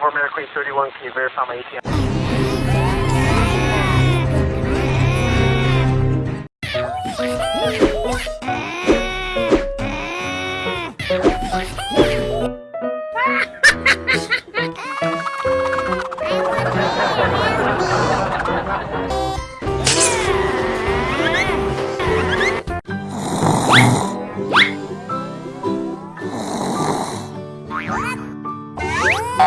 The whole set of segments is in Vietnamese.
Denver Queen 31, can you verify my ATM?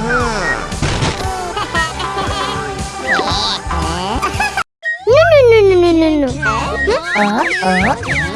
No, no, no, no, no, no. Uh, uh.